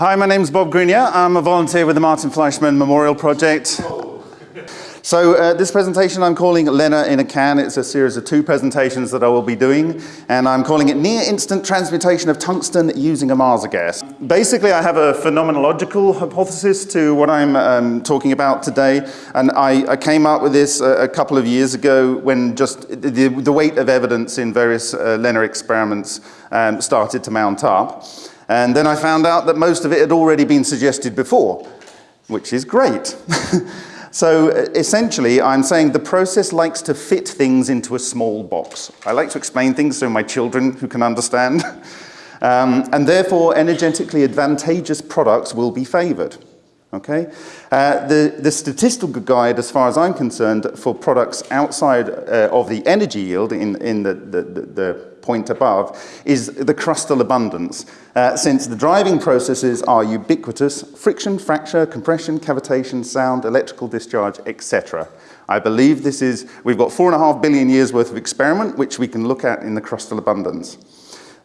Hi, my name is Bob Greenyer. I'm a volunteer with the Martin Fleischmann Memorial Project. So uh, this presentation I'm calling LENR in a Can. It's a series of two presentations that I will be doing, and I'm calling it Near Instant Transmutation of Tungsten Using Ohmasa Gas. Basically, I have a phenomenological hypothesis to what I'm um, talking about today, and I, I came up with this a, a, couple of years ago when just the, the weight of evidence in various uh, LENR experiments um, started to mount up. And then I found out that most of it had already been suggested before, which is great. so essentially, I'm saying the process likes to fit things into a small box. I like to explain things so my children who can understand. um, and therefore, energetically advantageous products will be favored. Okay? Uh, the, the statistical guide, as far as I'm concerned, for products outside uh, of the energy yield in, in the, the, the point above, is the crustal abundance. Uh, since the driving processes are ubiquitous, friction, fracture, compression, cavitation, sound, electrical discharge, etc. I believe this is, we've got four and a half billion years worth of experiment, which we can look at in the crustal abundance.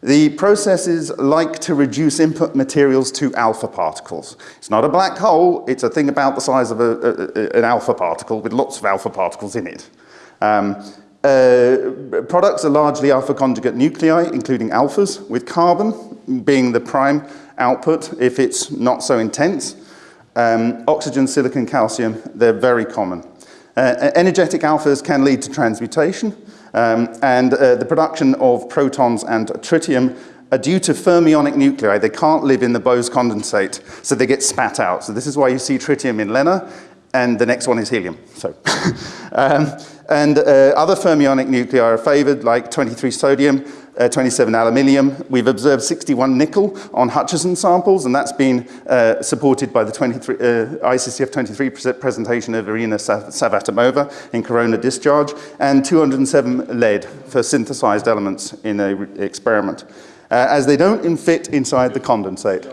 The processes like to reduce input materials to alpha particles. It's not a black hole, it's a thing about the size of a, a, an alpha particle with lots of alpha particles in it. Um, uh, products are largely alpha conjugate nuclei, including alphas, with carbon being the prime output if it's not so intense. Um, oxygen, silicon, calcium, they're very common. Uh, energetic alphas can lead to transmutation, um, and uh, the production of protons and tritium are due to fermionic nuclei. They can't live in the Bose condensate, so they get spat out. So this is why you see tritium in LENR, and the next one is helium. So, um, and uh, other fermionic nuclei are favored, like 23 sodium, uh, 27 aluminium. We've observed 61 nickel on Hutchison samples, and that's been uh, supported by the 23, uh, ICCF 23 presentation of Irina Savvatimova in corona discharge, and 207 lead for synthesized elements in an experiment, uh, as they don't fit inside the condensate.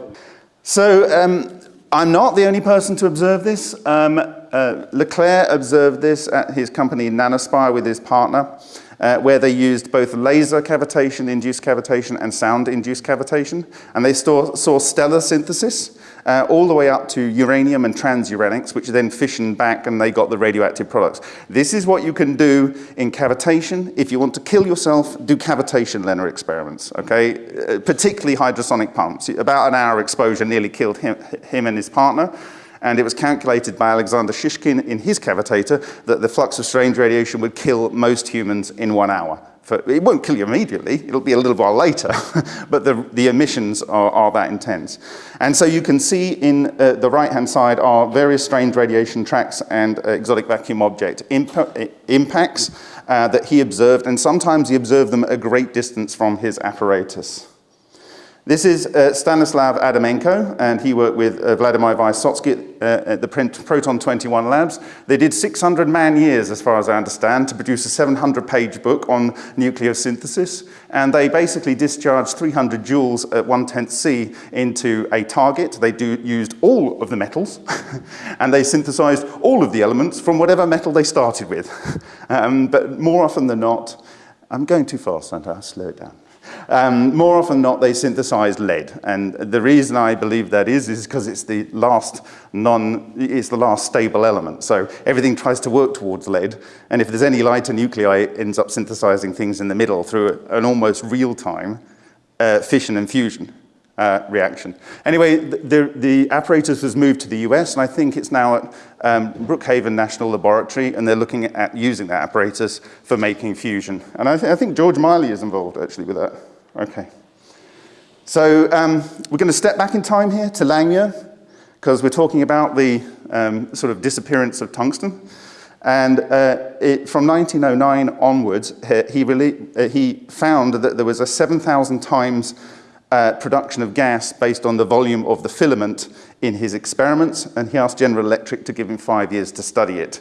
So um, I'm not the only person to observe this. Um, uh, LeClair observed this at his company Nanospire with his partner, uh, where they used both laser cavitation, induced cavitation, and sound induced cavitation. And they saw, saw stellar synthesis uh, all the way up to uranium and transuranics, which then fissioned back and they got the radioactive products. This is what you can do in cavitation. If you want to kill yourself, do cavitation LENR experiments, okay? Uh, particularly hydrosonic pumps. About an hour exposure nearly killed him, him and his partner and it was calculated by Alexander Shishkin in his cavitator that the flux of strange radiation would kill most humans in one hour. For, it won't kill you immediately, it'll be a little while later, but the, the emissions are, are, that intense. And so you can see in uh, the right-hand side are various strange radiation tracks and uh, exotic vacuum object imp impacts uh, that he observed, and sometimes he observed them at a great distance from his apparatus. This is uh, Stanislav Adamenko, and he worked with uh, Vladimir Vysotsky uh, at the Proton 21 labs. They did 600 man years, as far as I understand, to produce a 700-page book on nucleosynthesis, and they basically discharged 300 joules at 1 10th C into a target. They do, used all of the metals, and they synthesized all of the elements from whatever metal they started with. um, but more often than not, I'm going too fast, aren't I? Slow it down. Um, more often not, they synthesize lead. And the reason I believe that is, is because it's the last non, it's the last stable element. So everything tries to work towards lead. And if there's any lighter nuclei, it ends up synthesizing things in the middle through an almost real-time uh, fission and fusion. Uh, reaction. Anyway, the, the, apparatus was moved to the US, and I think it's now at um, Brookhaven National Laboratory, and they're looking at using that apparatus for making fusion. And I, th I think George Miley is involved, actually, with that. Okay. So um, we're going to step back in time here to Langmuir, because we're talking about the um, sort of disappearance of tungsten. And uh, it, from 1909 onwards, he, uh, he found that there was a 7,000 times uh, production of gas based on the volume of the filament in his experiments, and he asked General Electric to give him five years to study it.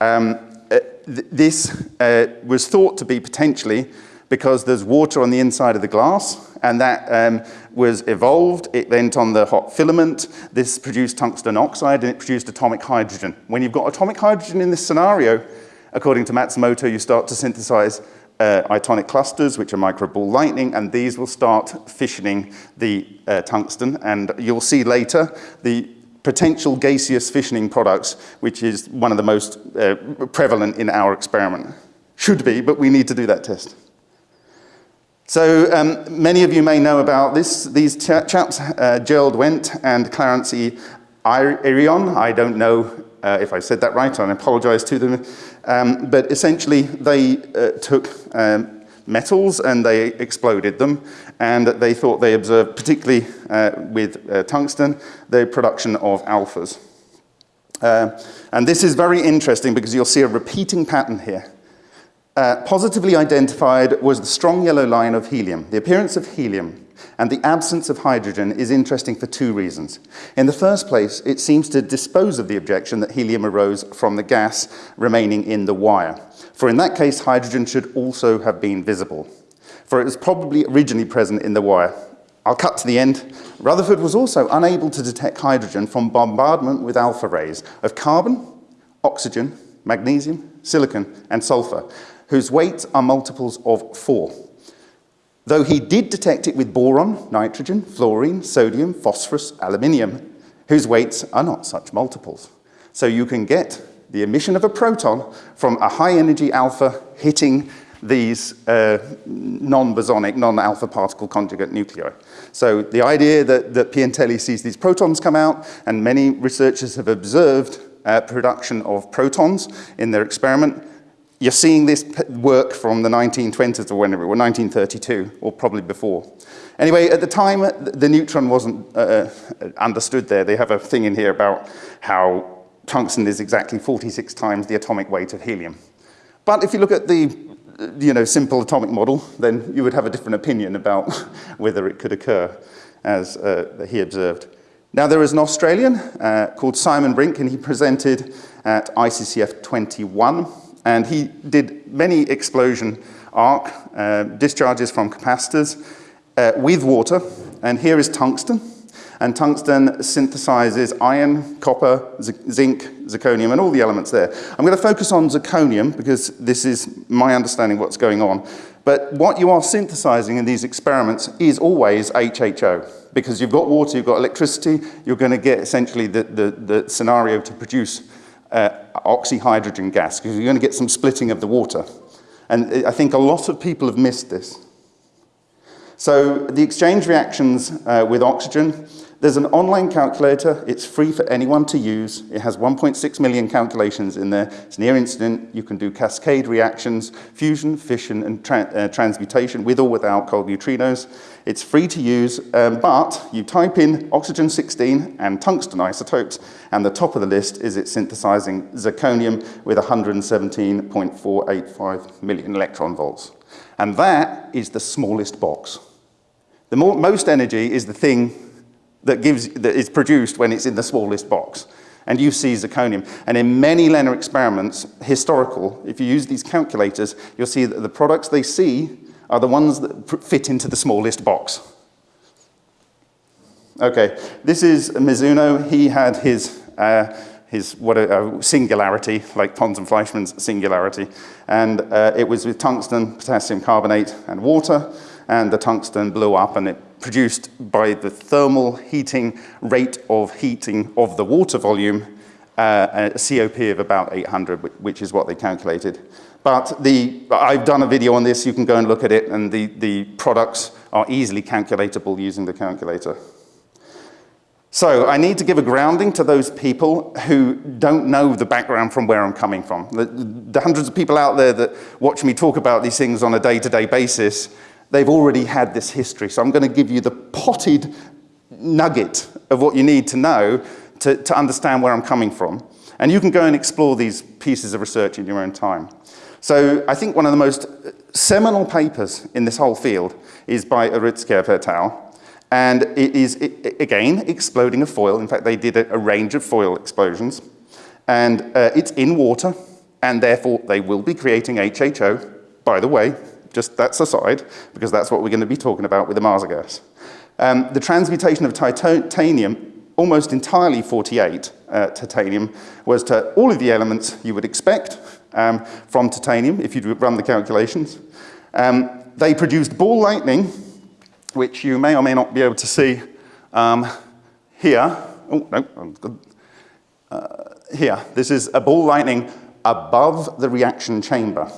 Um, uh, th this uh, was thought to be potentially because there's water on the inside of the glass, and that um, was evolved. It went on the hot filament. This produced tungsten oxide, and it produced atomic hydrogen. When you've got atomic hydrogen in this scenario, according to Matsumoto, you start to synthesize uh, itonic clusters, which are microball lightning, and these will start fissioning the uh, tungsten. And you'll see later the potential gaseous fissioning products, which is one of the most uh, prevalent in our experiment. Should be, but we need to do that test. So um, many of you may know about this. These ch chaps, uh, Gerald Wendt and Clarence E. Irion, I don't know uh, if I said that right, I apologize to them. Um, but essentially, they uh, took um, metals and they exploded them, and they thought they observed, particularly uh, with uh, tungsten, the production of alphas. Uh, and this is very interesting because you'll see a repeating pattern here. Uh, positively identified was the strong yellow line of helium. The appearance of helium and the absence of hydrogen is interesting for two reasons. In the first place, it seems to dispose of the objection that helium arose from the gas remaining in the wire. For in that case, hydrogen should also have been visible, for it was probably originally present in the wire. I'll cut to the end. Rutherford was also unable to detect hydrogen from bombardment with alpha rays of carbon, oxygen, magnesium, silicon, and sulfur, whose weights are multiples of four. Though he did detect it with boron, nitrogen, fluorine, sodium, phosphorus, aluminium, whose weights are not such multiples. So you can get the emission of a proton from a high energy alpha hitting these uh, non-bosonic, non-alpha particle conjugate nuclei. So the idea that, that Piantelli sees these protons come out, and many researchers have observed uh, production of protons in their experiment, you're seeing this work from the 1920s or whenever, or 1932, or probably before. Anyway, at the time, the neutron wasn't uh, uh, understood there. They have a thing in here about how tungsten is exactly 46 times the atomic weight of helium. But if you look at the you know, simple atomic model, then you would have a different opinion about whether it could occur, as uh, he observed. Now, there is an Australian uh, called Simon Brink, and he presented at ICCF 21 and he did many explosion arc uh, discharges from capacitors uh, with water. And here is tungsten. And tungsten synthesizes iron, copper, zinc, zirconium, and all the elements there. I'm going to focus on zirconium because this is my understanding of what's going on. But what you are synthesizing in these experiments is always HHO because you've got water, you've got electricity, you're going to get essentially the, the, the scenario to produce uh, oxyhydrogen gas because you're going to get some splitting of the water. And I think a lot of people have missed this. So the exchange reactions uh, with oxygen there's an online calculator. It's free for anyone to use. It has 1.6 million calculations in there. It's near instant. You can do cascade reactions, fusion, fission, and tra uh, transmutation with or without cold neutrinos. It's free to use, um, but you type in oxygen-16 and tungsten isotopes, and the top of the list is it synthesizing zirconium with 117.485 million electron volts. And that is the smallest box. The more, most energy is the thing that, gives, that is produced when it's in the smallest box. And you see zirconium. And in many LENR experiments, historical, if you use these calculators, you'll see that the products they see are the ones that fit into the smallest box. Okay, this is Mizuno. He had his, uh, his what a, a, singularity, like Pons and Fleischmann's singularity. And uh, it was with tungsten, potassium carbonate, and water. And the tungsten blew up and it produced by the thermal heating rate of heating of the water volume, uh, a COP of about 800, which is what they calculated. But the, I've done a video on this, you can go and look at it, and the, the products are easily calculatable using the calculator. So I need to give a grounding to those people who don't know the background from where I'm coming from. The, the hundreds of people out there that watch me talk about these things on a day-to-day -day basis they've already had this history. So I'm going to give you the potted nugget of what you need to know to, to understand where I'm coming from. And you can go and explore these pieces of research in your own time. So I think one of the most seminal papers in this whole field is by Urutskoev et al. And it is, it, again, exploding a foil. In fact, they did a, a range of foil explosions. And uh, it's in water, and therefore they will be creating HHO, by the way, just that's aside, because that's what we're going to be talking about with the Ohmasa gas. Um, the transmutation of titanium, almost entirely 48 uh, titanium, was to all of the elements you would expect um, from titanium, if you'd run the calculations. Um, they produced ball lightning, which you may or may not be able to see um, here. Oh, no, uh, here. This is a ball lightning above the reaction chamber,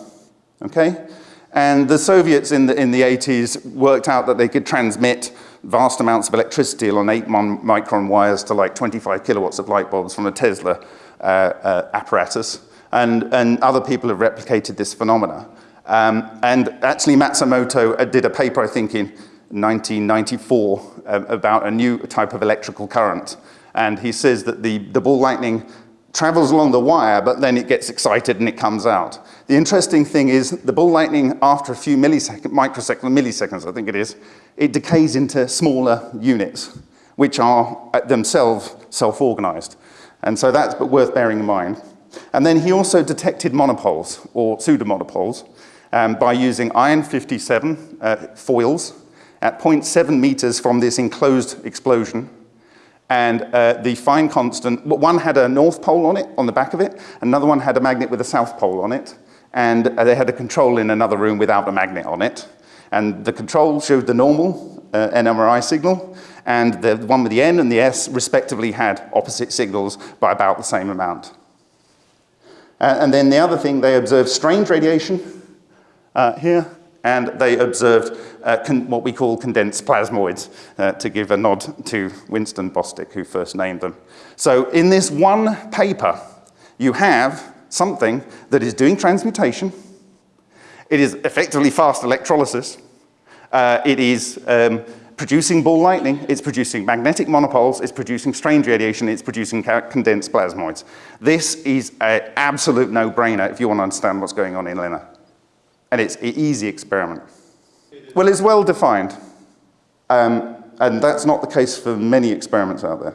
okay? And the Soviets in the, in the 80s worked out that they could transmit vast amounts of electricity along 8 micron wires to like 25 kilowatts of light bulbs from a Tesla uh, uh, apparatus. And, and other people have replicated this phenomena. Um, and actually Matsumoto uh, did a paper, I think, in 1994 uh, about a new type of electrical current. And he says that the, the ball lightning travels along the wire, but then it gets excited and it comes out. The interesting thing is the ball lightning, after a few milliseconds, microseconds, milliseconds, I think it is, it decays into smaller units, which are uh, themselves self-organized. And so that's worth bearing in mind. And then he also detected monopoles, or pseudomonopoles, um, by using iron 57 uh, foils at 0.7 meters from this enclosed explosion and uh, the fine constant, one had a north pole on it, on the back of it, another one had a magnet with a south pole on it, and uh, they had a control in another room without a magnet on it. And the control showed the normal uh, NMRI signal, and the one with the N and the S respectively had opposite signals by about the same amount. Uh, and then the other thing, they observed strange radiation uh, here, and they observed uh, what we call condensed plasmoids, uh, to give a nod to Winston Bostick, who first named them. So in this one paper, you have something that is doing transmutation. It is effectively fast electrolysis. Uh, it is um, producing ball lightning, it's producing magnetic monopoles, it's producing strange radiation, it's producing condensed plasmoids. This is an absolute no-brainer if you want to understand what's going on in LENR. And it's an easy experiment. Well, it's well defined. Um, and that's not the case for many experiments out there.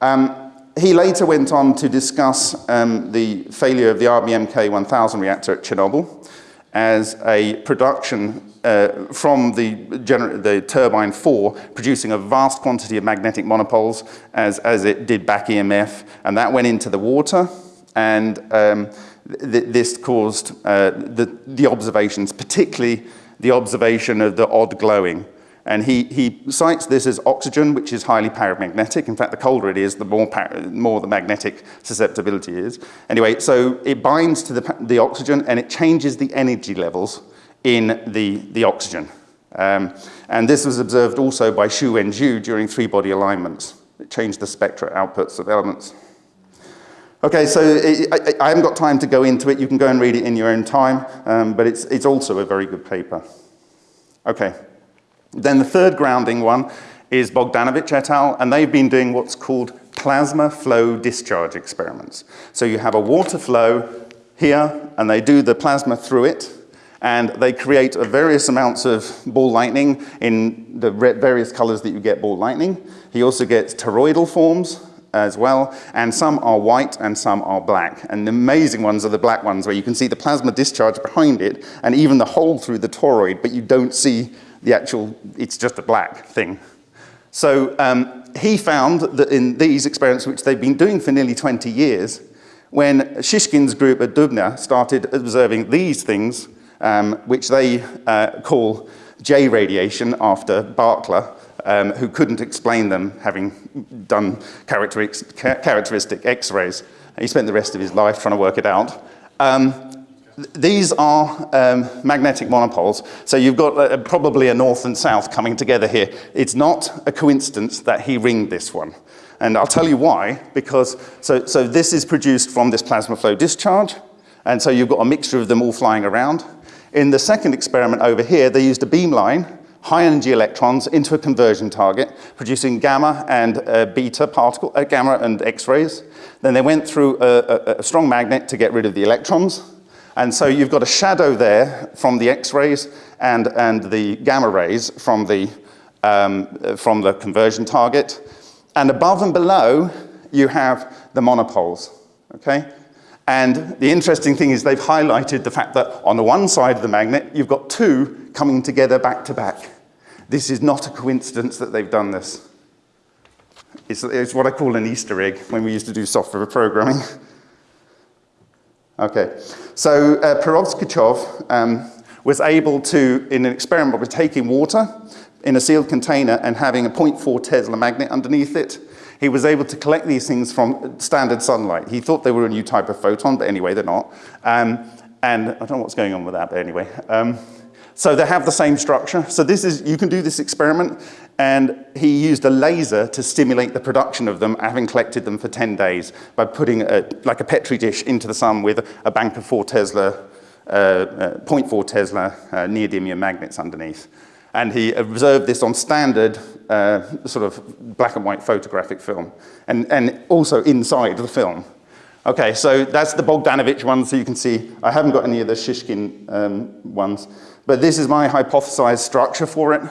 Um, he later went on to discuss um, the failure of the RBMK 1000 reactor at Chernobyl as a production uh, from the, the, turbine 4 producing a vast quantity of magnetic monopoles as, as it did back EMF and that went into the water and um, th this caused uh, the, the observations, particularly the observation of the odd glowing. And he, he cites this as oxygen, which is highly paramagnetic. In fact, the colder it is, the more, more the magnetic susceptibility is. Anyway, so it binds to the, the oxygen and it changes the energy levels in the, the oxygen. Um, and this was observed also by Xu Wenju during three-body alignments. It changed the spectra outputs of elements. Okay, so it, I, I, haven't got time to go into it. You can go and read it in your own time, um, but it's, it's also a very good paper. Okay, then the third grounding one is Bogdanovich et al., and they've been doing what's called plasma flow discharge experiments. So you have a water flow here, and they do the plasma through it, and they create various amounts of ball lightning in the various colors that you get ball lightning. He also gets toroidal forms, as well, and some are white and some are black. And the amazing ones are the black ones where you can see the plasma discharge behind it and even the hole through the toroid, but you don't see the actual, it's just a black thing. So um, he found that in these experiments, which they've been doing for nearly 20 years, when Shishkin's group at Dubna started observing these things, um, which they uh, call J radiation after Barkla, um, who couldn't explain them having done characteristic x-rays. He spent the rest of his life trying to work it out. Um, these are um, magnetic monopoles, so you've got uh, probably a north and south coming together here. It's not a coincidence that he ringed this one. And I'll tell you why, because so, so this is produced from this plasma flow discharge, and so you've got a mixture of them all flying around. In the second experiment over here, they used a beamline high energy electrons into a conversion target, producing gamma and uh, beta particle, uh, gamma and X-rays. Then they went through a, a, a, strong magnet to get rid of the electrons. And so you've got a shadow there from the X-rays and, and the gamma rays from the, um, from the conversion target. And above and below, you have the monopoles, okay? And the interesting thing is they've highlighted the fact that on the one side of the magnet, you've got two coming together back to back. This is not a coincidence that they've done this. It's, it's what I call an Easter egg when we used to do software programming. okay, so uh, Perovskachov um, was able to, in an experiment with taking water in a sealed container and having a 0.4 Tesla magnet underneath it, he was able to collect these things from standard sunlight. He thought they were a new type of photon, but anyway, they're not. Um, and I don't know what's going on with that, but anyway. Um, so they have the same structure. So this is, you can do this experiment, and he used a laser to stimulate the production of them, having collected them for 10 days by putting a, like a Petri dish into the sun with a bank of 4 Tesla, uh, uh, 0.4 Tesla uh, neodymium magnets underneath. And he observed this on standard uh, sort of black and white photographic film, and, and also inside the film. Okay, so that's the Bogdanovich one, so you can see I haven't got any of the Shishkin um, ones. But this is my hypothesized structure for it.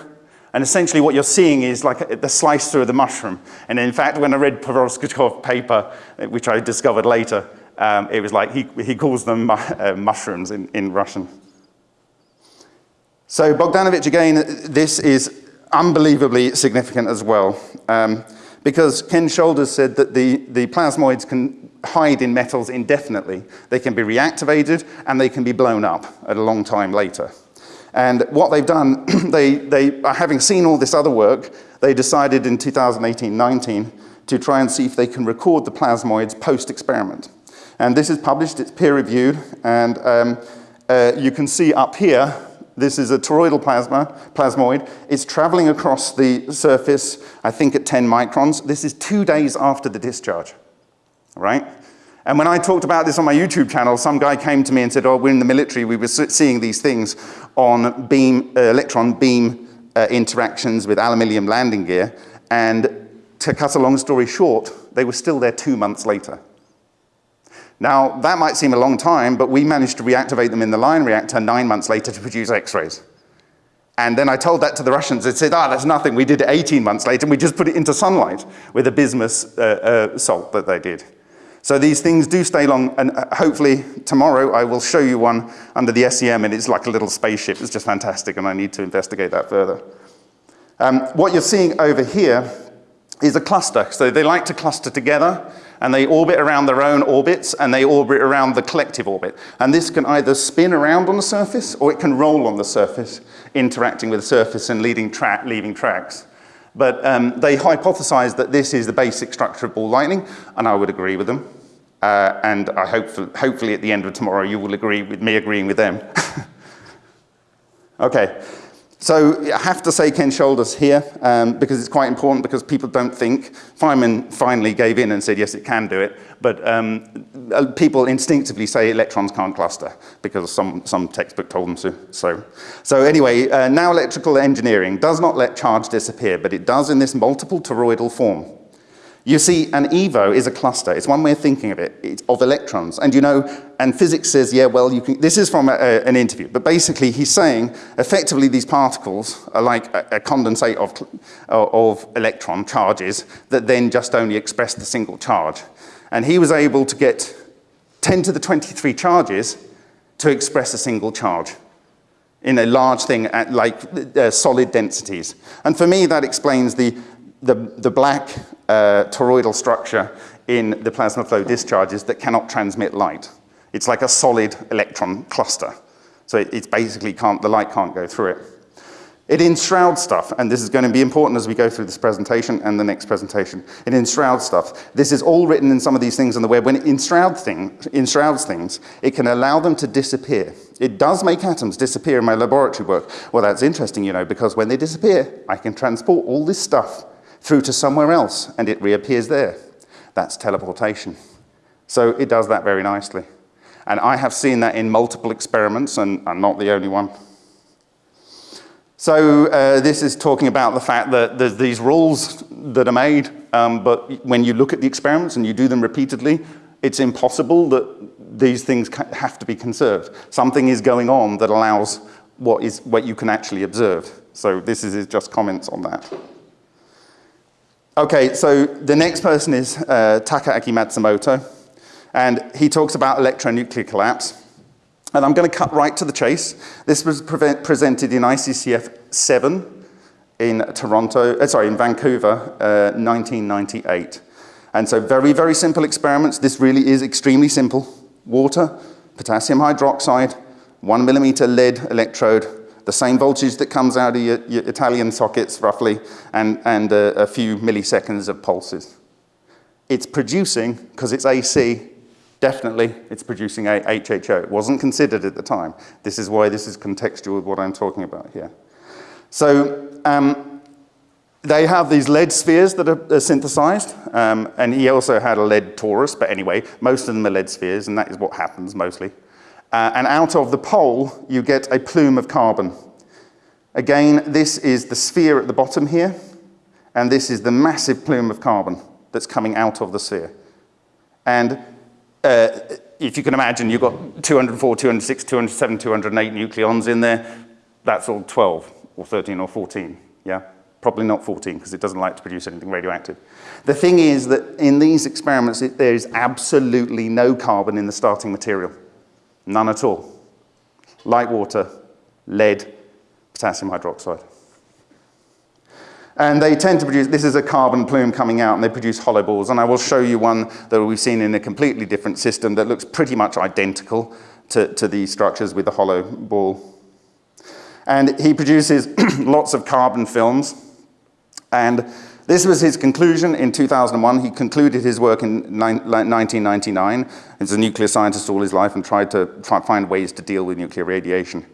And essentially what you're seeing is like the slice through the mushroom. And in fact, when I read Poroskachkov's paper, which I discovered later, um, it was like he, he calls them uh, mushrooms in, in Russian. So Bogdanovich, again, this is unbelievably significant as well. Um, because Ken Shoulders said that the, the plasmoids can hide in metals indefinitely. They can be reactivated and they can be blown up at a long time later. And what they've done, they, they, having seen all this other work, they decided in 2018-19 to try and see if they can record the plasmoids post-experiment. And this is published, it's peer-reviewed, and um, uh, you can see up here, this is a toroidal plasma, plasmoid. It's traveling across the surface, I think at 10 microns. This is two days after the discharge, right? And when I talked about this on my YouTube channel, some guy came to me and said, oh, we're in the military, we were seeing these things on beam, uh, electron beam uh, interactions with aluminium landing gear. And to cut a long story short, they were still there two months later. Now, that might seem a long time, but we managed to reactivate them in the Lion reactor nine months later to produce X-rays. And then I told that to the Russians. They said, ah, that's nothing. We did it 18 months later, and we just put it into sunlight with a bismuth uh, uh, salt that they did. So these things do stay long, and uh, hopefully tomorrow I will show you one under the SEM, and it's like a little spaceship. It's just fantastic, and I need to investigate that further. Um, what you're seeing over here is a cluster. So they like to cluster together, and they orbit around their own orbits, and they orbit around the collective orbit. And this can either spin around on the surface, or it can roll on the surface, interacting with the surface and leading tra leaving tracks. But um, they hypothesized that this is the basic structure of ball lightning, and I would agree with them. Uh, and I hope, hopefully at the end of tomorrow you will agree with me agreeing with them. okay. So I have to say Ken Shoulders here um, because it's quite important because people don't think. Feynman finally gave in and said, yes, it can do it. But um, uh, people instinctively say electrons can't cluster because some, some textbook told them to. So, so anyway, uh, now electrical engineering does not let charge disappear, but it does in this multiple toroidal form. You see, an EVO is a cluster. It's one way of thinking of it, it's of electrons. And you know, and physics says, yeah, well, you can, this is from a, a, an interview, but basically he's saying, effectively these particles are like a, a condensate of, of electron charges that then just only express the single charge. And he was able to get 10 to the 23 charges to express a single charge in a large thing at like uh, solid densities. And for me, that explains the, the, the black uh, toroidal structure in the plasma flow discharges that cannot transmit light. It's like a solid electron cluster. So it, it's basically can't, the light can't go through it. It enshrouds stuff, and this is going to be important as we go through this presentation and the next presentation. It enshrouds stuff. This is all written in some of these things on the web. When it enshrouds, thing, enshrouds things, it can allow them to disappear. It does make atoms disappear in my laboratory work. Well, that's interesting, you know, because when they disappear, I can transport all this stuff through to somewhere else and it reappears there. That's teleportation. So it does that very nicely. And I have seen that in multiple experiments and I'm not the only one. So uh, this is talking about the fact that there's these rules that are made, um, but when you look at the experiments and you do them repeatedly, it's impossible that these things have to be conserved. Something is going on that allows what, is, what you can actually observe. So this is just comments on that. Okay, so the next person is uh, Takaaki Matsumoto, and he talks about electronuclear collapse. And I'm going to cut right to the chase. This was presented in ICCF 7 in Toronto, uh, sorry, in Vancouver, uh, 1998. And so very, very simple experiments. This really is extremely simple. Water, potassium hydroxide, one millimeter lead electrode, the same voltage that comes out of your, your Italian sockets roughly, and, and a, a few milliseconds of pulses. It's producing, because it's AC, definitely it's producing a HHO. It wasn't considered at the time. This is why this is contextual with what I'm talking about here. So um, they have these lead spheres that are, are synthesized, um, and he also had a lead torus, but anyway, most of them are lead spheres, and that is what happens mostly. Uh, and out of the pole, you get a plume of carbon. Again, this is the sphere at the bottom here, and this is the massive plume of carbon that's coming out of the sphere. And uh, if you can imagine, you've got 204, 206, 207, 208 nucleons in there. That's all 12 or 13 or 14, yeah? Probably not 14 because it doesn't like to produce anything radioactive. The thing is that in these experiments, it, there is absolutely no carbon in the starting material. None at all. Light water, lead, potassium hydroxide. And they tend to produce, this is a carbon plume coming out, and they produce hollow balls. And I will show you one that we've seen in a completely different system that looks pretty much identical to, to these structures with the hollow ball. And he produces lots of carbon films. And this was his conclusion in 2001. He concluded his work in 1999. He's a nuclear scientist all his life and tried to try find ways to deal with nuclear radiation.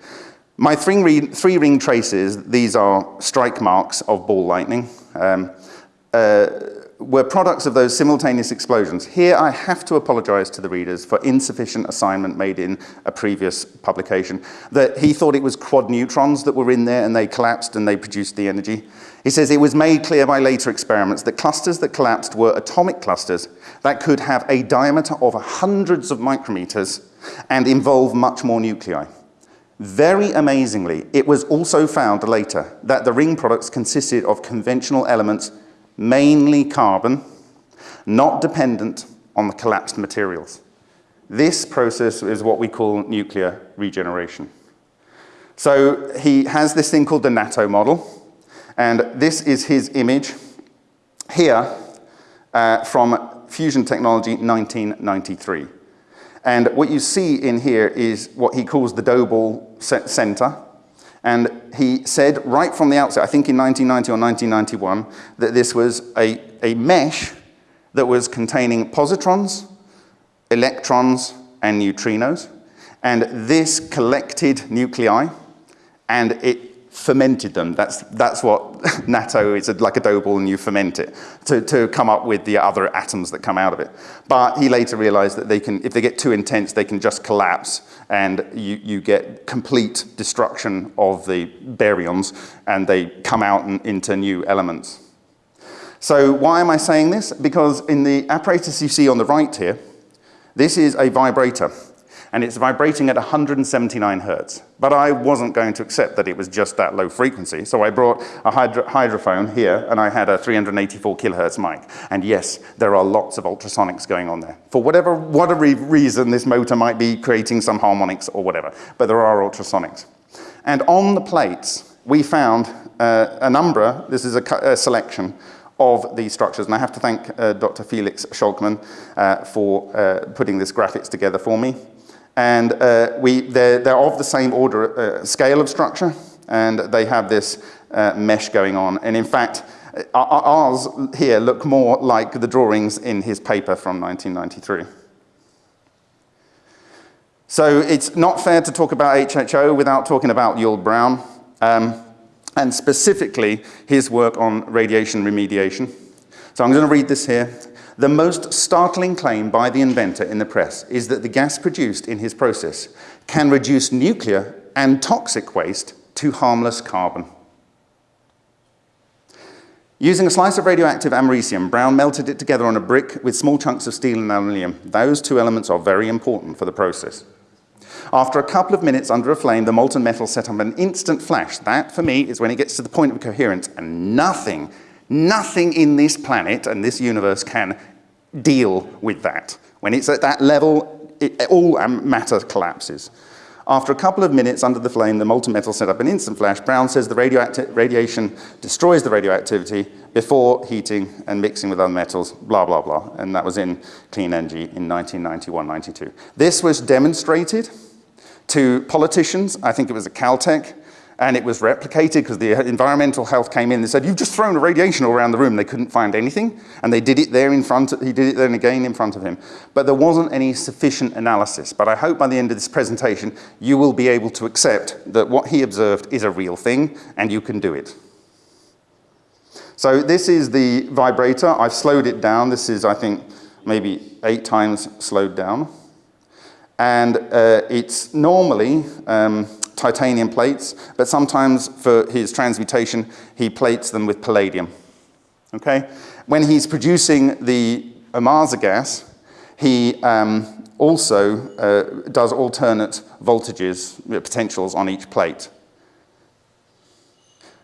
My three-ring three traces, these are strike marks of ball lightning, um, uh, were products of those simultaneous explosions. Here I have to apologize to the readers for insufficient assignment made in a previous publication, that he thought it was quad neutrons that were in there and they collapsed and they produced the energy. He says it was made clear by later experiments that clusters that collapsed were atomic clusters that could have a diameter of hundreds of micrometers and involve much more nuclei. Very amazingly, it was also found later that the ring products consisted of conventional elements, mainly carbon, not dependent on the collapsed materials. This process is what we call nuclear regeneration. So he has this thing called the NATO model, and this is his image here uh, from Fusion Technology 1993. And what you see in here is what he calls the ball center. And he said right from the outset, I think in 1990 or 1991, that this was a, a mesh that was containing positrons, electrons, and neutrinos. And this collected nuclei, and it fermented them. That's, that's what natto is, like a dough ball and you ferment it to, to come up with the other atoms that come out of it. But he later realized that they can, if they get too intense, they can just collapse and you, you get complete destruction of the baryons and they come out into new elements. So why am I saying this? Because in the apparatus you see on the right here, this is a vibrator and it's vibrating at 179 hertz. But I wasn't going to accept that it was just that low frequency, so I brought a hydro hydrophone here, and I had a 384 kilohertz mic. And yes, there are lots of ultrasonics going on there. For whatever, whatever reason, this motor might be creating some harmonics or whatever, but there are ultrasonics. And on the plates, we found uh, a number, this is a, a selection, of these structures. And I have to thank uh, Dr. Felix Scholkmann uh, for uh, putting this graphics together for me. And uh, we, they're, they're, of the same order, uh, scale of structure, and they have this uh, mesh going on. And in fact, uh, ours here look more like the drawings in his paper from 1993. So it's not fair to talk about HHO without talking about Yull Brown, um, and specifically his work on radiation remediation. So I'm going to read this here. The most startling claim by the inventor in the press is that the gas produced in his process can reduce nuclear and toxic waste to harmless carbon. Using a slice of radioactive americium, Brown melted it together on a brick with small chunks of steel and aluminium. Those two elements are very important for the process. After a couple of minutes under a flame, the molten metal set up an instant flash. That, for me, is when it gets to the point of coherence, and nothing, nothing in this planet and this universe can deal with that. When it's at that level, it, all matter collapses. After a couple of minutes under the flame, the molten metal set up an instant flash. Brown says the radiation destroys the radioactivity before heating and mixing with other metals, blah, blah, blah. And that was in Clean Energy in 1991-92. This was demonstrated to politicians. I think it was at Caltech. And it was replicated because the environmental health came in and said, you've just thrown a radiation all around the room. They couldn't find anything. And they did it there in front, of, he did it then again in front of him. But there wasn't any sufficient analysis. But I hope by the end of this presentation, you will be able to accept that what he observed is a real thing and you can do it. So this is the vibrator. I've slowed it down. This is, I think, maybe eight times slowed down. And uh, it's normally um, titanium plates, but sometimes for his transmutation, he plates them with palladium. Okay? When he's producing the Ohmasa gas, he um, also uh, does alternate voltages, potentials on each plate.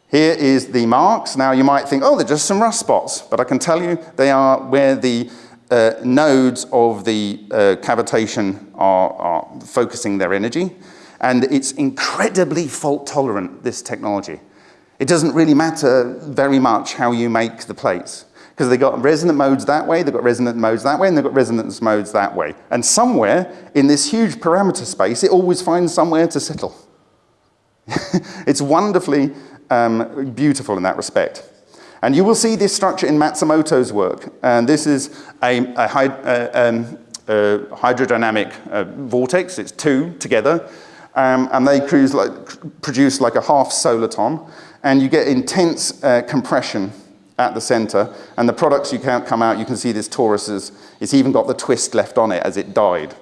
Here is the marks. Now you might think, oh, they're just some rust spots, but I can tell you they are where the uh, nodes of the uh, cavitation are, are, focusing their energy. And it's incredibly fault tolerant, this technology. It doesn't really matter very much how you make the plates because they've got resonant modes that way, they've got resonant modes that way, and they've got resonance modes that way. And somewhere in this huge parameter space, it always finds somewhere to settle. it's wonderfully um, beautiful in that respect. And you will see this structure in Matsumoto's work. And this is a, a, a, um, a hydrodynamic uh, vortex. It's two together. Um, and they like, produce like a half soliton. And you get intense uh, compression at the center. And the products you can't come out, you can see this torus is, it's even got the twist left on it as it died.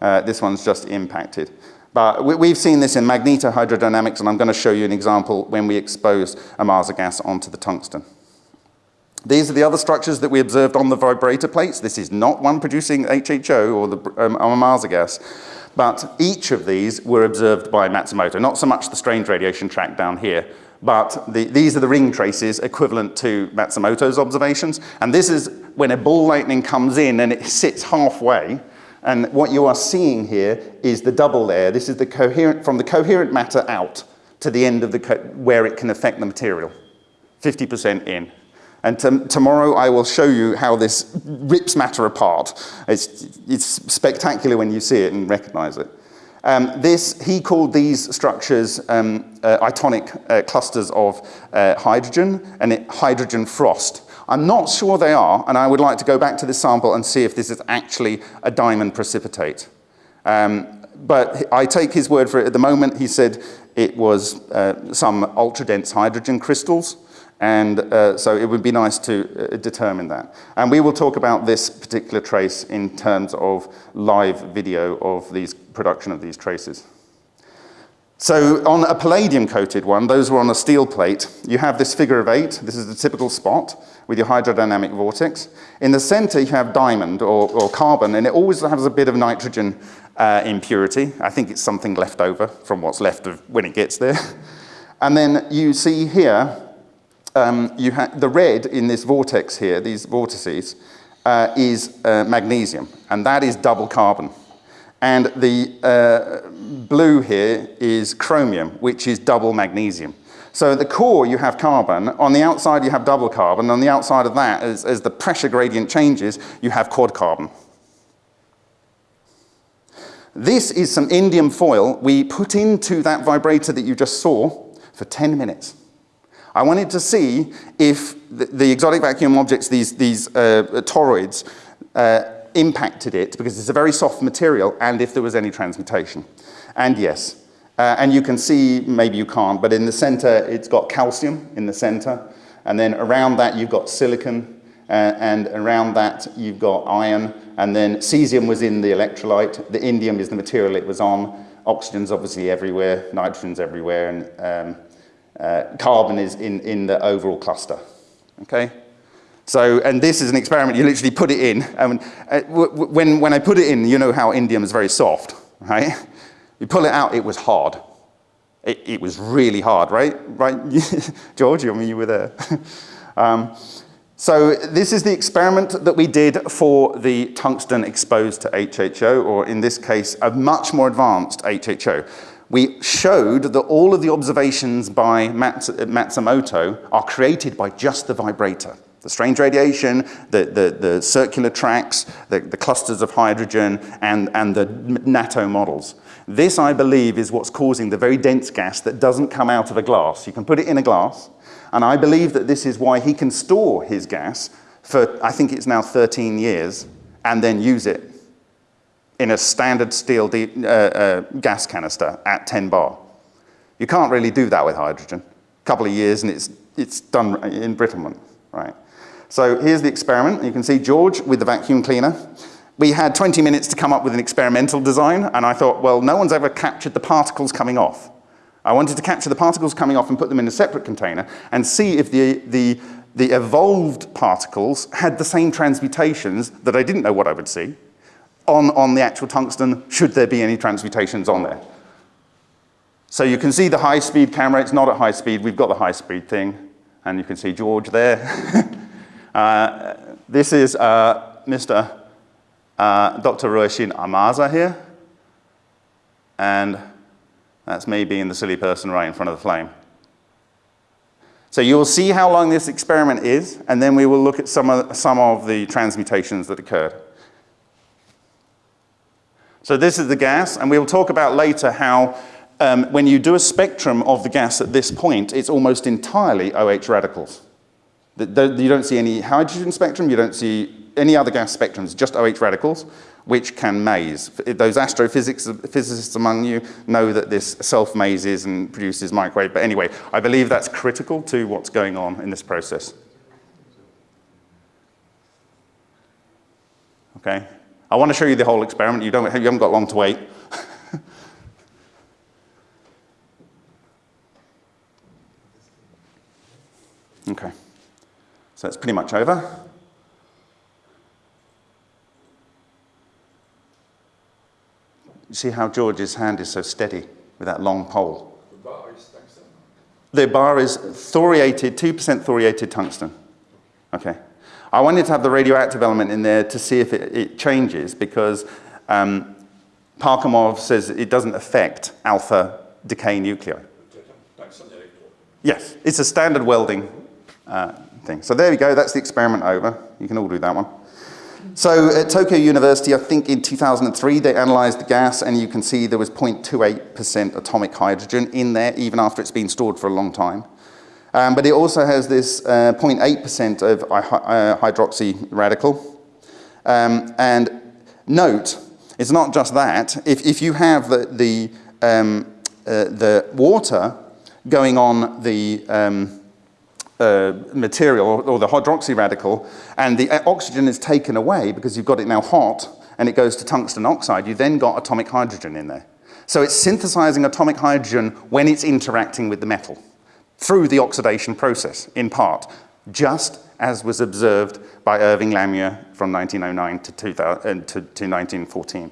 Uh, this one's just impacted. But we've seen this in magnetohydrodynamics, and I'm going to show you an example when we expose Ohmasa gas onto the tungsten. These are the other structures that we observed on the vibrator plates. This is not one producing HHO or the um, Ohmasa gas, but each of these were observed by Matsumoto. Not so much the strange radiation track down here, but the, these are the ring traces equivalent to Matsumoto's observations. And this is when a ball lightning comes in and it sits halfway, and what you are seeing here is the double layer. This is the coherent, from the coherent matter out to the end of the, where it can affect the material. 50% in. And tomorrow I will show you how this rips matter apart. It's, it's spectacular when you see it and recognize it. Um, this, he called these structures um, uh, itonic uh, clusters of uh, hydrogen and it, hydrogen frost. I'm not sure they are, and I would like to go back to this sample and see if this is actually a diamond precipitate. Um, but I take his word for it. At the moment, he said it was uh, some ultra-dense hydrogen crystals, and uh, so it would be nice to uh, determine that. And we will talk about this particular trace in terms of live video of these production of these traces. So on a palladium coated one, those were on a steel plate, you have this figure of eight. This is the typical spot with your hydrodynamic vortex. In the center, you have diamond or, or carbon, and it always has a bit of nitrogen uh, impurity. I think it's something left over from what's left of when it gets there. And then you see here, um, you the red in this vortex here, these vortices, uh, is uh, magnesium, and that is double carbon. And the uh, blue here is chromium, which is double magnesium. So at the core you have carbon, on the outside you have double carbon, on the outside of that, as, as the pressure gradient changes, you have quad carbon. This is some indium foil we put into that vibrator that you just saw for 10 minutes. I wanted to see if the, the exotic vacuum objects, these, these uh, toroids, uh, impacted it because it's a very soft material and if there was any transmutation. And yes. Uh, and you can see, maybe you can't, but in the center it's got calcium in the center. And then around that you've got silicon uh, and around that you've got iron. And then cesium was in the electrolyte. The indium is the material it was on. Oxygen's obviously everywhere, nitrogen's everywhere, and um, uh, carbon is in, in the overall cluster. Okay? So, and this is an experiment, you literally put it in. And uh, when, when I put it in, you know how indium is very soft, right? You pull it out, it was hard. It, it was really hard, right? Right, George, I mean, you were there. um, so this is the experiment that we did for the tungsten exposed to HHO, or in this case, a much more advanced HHO. We showed that all of the observations by Matsumoto are created by just the vibrator. The strange radiation, the, the, the circular tracks, the, the clusters of hydrogen, and, and the NATO models. This, I believe, is what's causing the very dense gas that doesn't come out of a glass. You can put it in a glass, and I believe that this is why he can store his gas for, I think it's now 13 years, and then use it in a standard steel uh, uh, gas canister at 10 bar. You can't really do that with hydrogen. A couple of years and it's, it's done embrittlement, right? So here's the experiment. You can see George with the vacuum cleaner. We had 20 minutes to come up with an experimental design, and I thought, well, no one's ever captured the particles coming off. I wanted to capture the particles coming off and put them in a separate container and see if the, the, the evolved particles had the same transmutations that I didn't know what I would see on, on the actual tungsten, should there be any transmutations on there. So you can see the high-speed camera. It's not at high speed. We've got the high-speed thing. And you can see George there. uh, this is uh, Mr. Uh, Dr. Ryushin Ohmasa here. And that's me being the silly person right in front of the flame. So you'll see how long this experiment is, and then we will look at some of, some of the transmutations that occurred. So this is the gas, and we'll talk about later how um, when you do a spectrum of the gas at this point, it's almost entirely OH radicals. The, the, you don't see any hydrogen spectrum, you don't see any other gas spectrums, just OH radicals, which can maze. Those astrophysics physicists among you know that this self-mazes and produces microwave, but anyway, I believe that's critical to what's going on in this process. Okay, I want to show you the whole experiment. You, don't, you haven't got long to wait. okay, so it's pretty much over. You see how George's hand is so steady with that long pole? The bar is tungsten? The bar is thoriated, 2% thoriated tungsten. Okay. I wanted to have the radioactive element in there to see if it, it changes because um, Parkhomov says it doesn't affect alpha decay nuclei. Yes, it's a standard welding uh, thing. So there we go, that's the experiment over. You can all do that one. So at Tokyo University, I think in 2003, they analyzed the gas and you can see there was 0.28% atomic hydrogen in there, even after it's been stored for a long time. Um, but it also has this 0.8% uh, of uh, hydroxy radical. Um, and note, it's not just that. If, if you have the, the, um, uh, the water going on the um, uh, material or, or the hydroxy radical and the uh, oxygen is taken away because you've got it now hot and it goes to tungsten oxide, you then got atomic hydrogen in there. So it's synthesizing atomic hydrogen when it's interacting with the metal through the oxidation process, in part, just as was observed by Irving Langmuir from 1909 to, 2000, uh, to, to 1914.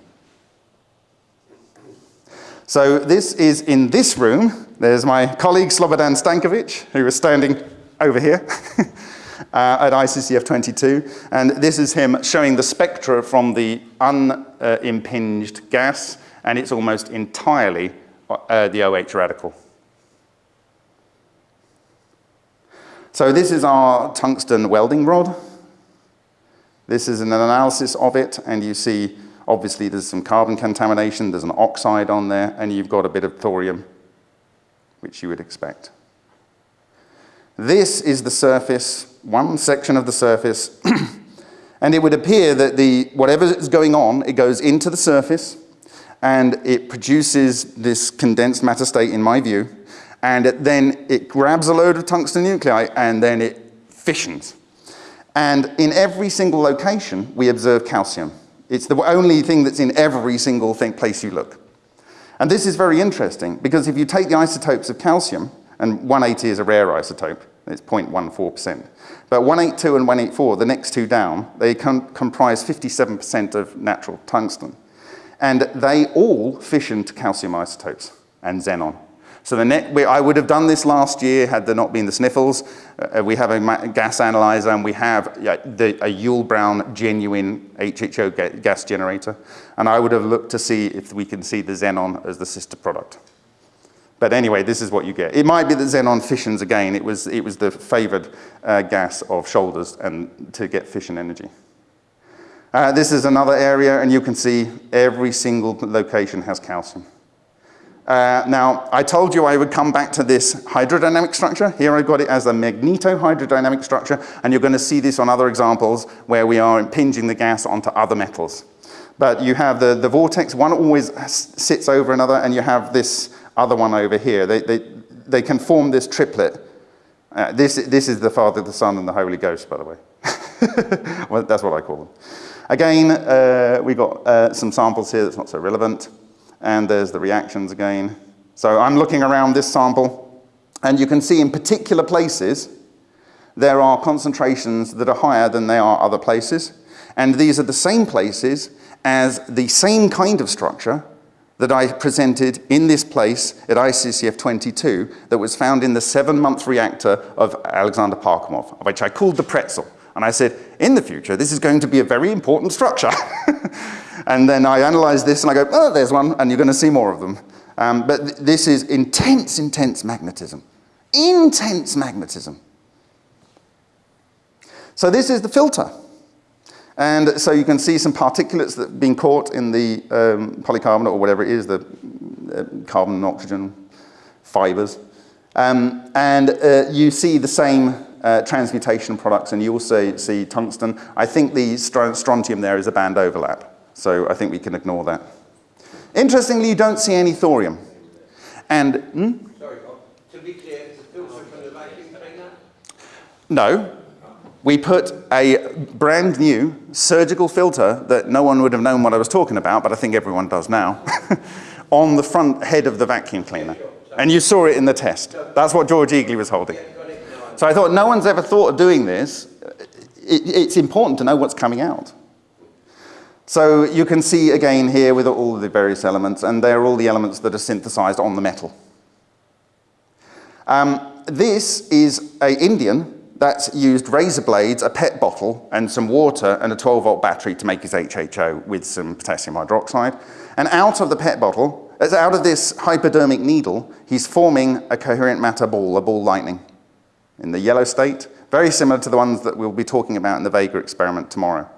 So this is in this room. There's my colleague Slobodan Stankovic, who is standing over here uh, at ICCF 22. And this is him showing the spectra from the unimpinged gas, and it's almost entirely uh, the OH radical. So this is our tungsten welding rod. This is an analysis of it, and you see, obviously, there's some carbon contamination, there's an oxide on there, and you've got a bit of thorium, which you would expect. This is the surface, one section of the surface, and it would appear that the whatever is going on, it goes into the surface, and it produces this condensed matter state, in my view, and it, then it grabs a load of tungsten nuclei and then it fissions. And in every single location, we observe calcium. It's the only thing that's in every single thing, place you look. And this is very interesting because if you take the isotopes of calcium, and 180 is a rare isotope, it's 0.14%. But 182 and 184, the next two down, they com comprise 57% of natural tungsten. And they all fission to calcium isotopes and xenon. So the net, we, I would have done this last year had there not been the sniffles. Uh, we have a gas analyzer and we have the, a Yull Brown genuine HHO ga gas generator. And I would have looked to see if we can see the xenon as the sister product. But anyway, this is what you get. It might be that xenon fissions again. It was, it was the favored uh, gas of Shoulders and to get fission energy. Uh, this is another area and you can see every single location has calcium. Uh, now, I told you I would come back to this hydrodynamic structure. Here I've got it as a magneto-hydrodynamic structure, and you're going to see this on other examples where we are impinging the gas onto other metals. But you have the, the vortex, one always sits over another, and you have this other one over here. They, they, they can form this triplet. Uh, this, this is the Father, the Son, and the Holy Ghost, by the way. well, that's what I call them. Again, uh, we got uh, some samples here that's not so relevant. And there's the reactions again. So I'm looking around this sample, and you can see in particular places, there are concentrations that are higher than they are other places. And these are the same places as the same kind of structure that I presented in this place at ICCF 22 that was found in the seven-month reactor of Alexander Parkhomov, which I called the pretzel. And I said, in the future, this is going to be a very important structure. and then I analyze this and I go, oh, there's one, and you're going to see more of them. Um, but th this is intense, intense magnetism. Intense magnetism. So this is the filter. And so you can see some particulates that have been caught in the um, polycarbonate or whatever it is, the uh, carbon and oxygen fibers. Um, and uh, you see the same uh, transmutation products, and you also see tungsten. I think the strontium there is a band overlap, so I think we can ignore that. Interestingly, you don't see any thorium. And, hmm? Sorry, to be clear, it's a filter from the vacuum cleaner? No. We put a brand new surgical filter that no one would have known what I was talking about, but I think everyone does now, on the front head of the vacuum cleaner. And you saw it in the test. That's what George Egely was holding. So I thought, no one's ever thought of doing this. It, it's important to know what's coming out. So you can see again here with all the various elements, and they're all the elements that are synthesized on the metal. Um, this is a Indian that's used razor blades, a PET bottle, and some water and a 12 volt battery to make his HHO with some potassium hydroxide. And out of the PET bottle, as out of this hypodermic needle, he's forming a coherent matter ball, a ball lightning in the yellow state, very similar to the ones that we'll be talking about in the Vega experiment tomorrow.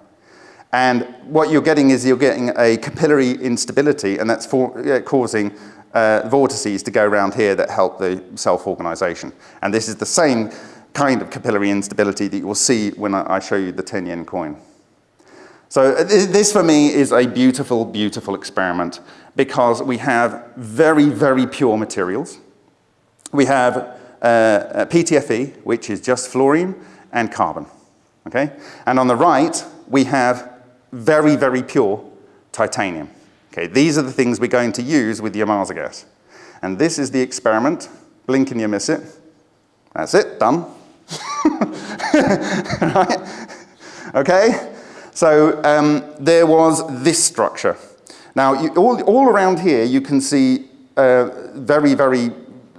And what you're getting is you're getting a capillary instability, and that's for, uh, causing uh, vortices to go around here that help the self-organization. And this is the same kind of capillary instability that you will see when I, show you the 10 yen coin. So uh, this for me is a beautiful, beautiful experiment because we have very, very pure materials. We have uh, PTFE, which is just fluorine and carbon, okay? And on the right, we have very, very pure titanium. Okay, these are the things we're going to use with the Ohmasa gas. And this is the experiment. Blink and you miss it. That's it, done. right? Okay, so um, there was this structure. Now, you, all, all around here, you can see uh, very, very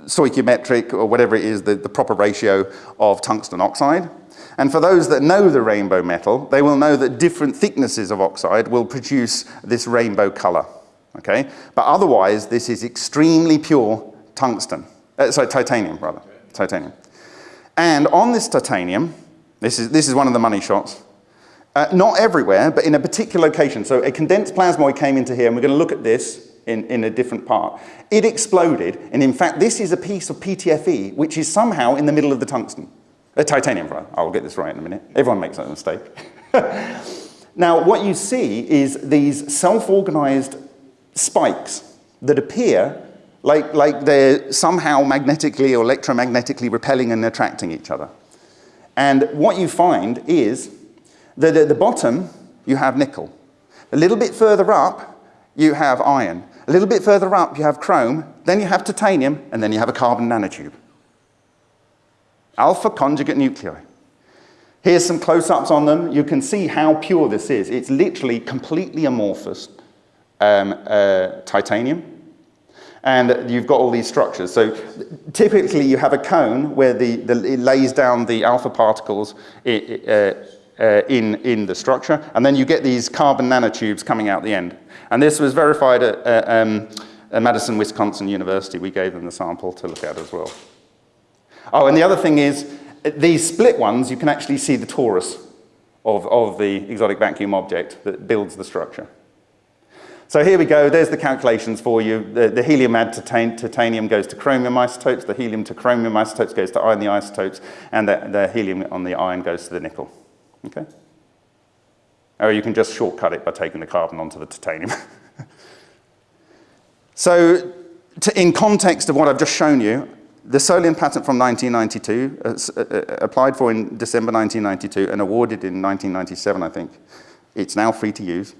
stoichiometric or whatever it is, the, the proper ratio of tungsten oxide. And for those that know the rainbow metal, they will know that different thicknesses of oxide will produce this rainbow color, okay? But otherwise, this is extremely pure tungsten, uh, sorry, titanium rather, titanium. And on this titanium, this is, this is one of the money shots, uh, not everywhere, but in a particular location. So a condensed plasmoid came into here, and we're gonna look at this in, in a different part. It exploded, and in fact, this is a piece of PTFE, which is somehow in the middle of the tungsten. Uh, titanium, right? I'll get this right in a minute. Everyone makes that mistake. now, what you see is these self-organized spikes that appear like, like they're somehow magnetically or electromagnetically repelling and attracting each other. And what you find is that at the bottom, you have nickel. A little bit further up, you have iron. A little bit further up, you have chrome, then you have titanium, and then you have a carbon nanotube. Alpha conjugate nuclei. Here's some close-ups on them. You can see how pure this is. It's literally completely amorphous um, uh, titanium. And you've got all these structures. So typically you have a cone where the, the it lays down the alpha particles uh, uh, in, in the structure, and then you get these carbon nanotubes coming out the end. And this was verified at, uh, um, at Madison, Wisconsin University. We gave them the sample to look at as well. Oh, and the other thing is, these split ones, you can actually see the torus of, of the exotic vacuum object that builds the structure. So here we go, there's the calculations for you. The, the helium add titan titanium goes to chromium isotopes, the helium to chromium isotopes goes to iron the isotopes, and the, the helium on the iron goes to the nickel. Okay? Or you can just shortcut it by taking the carbon onto the titanium. so to, in context of what I've just shown you, the Solion patent from 1992, uh, uh, applied for in December 1992 and awarded in 1997, I think. It's now free to use.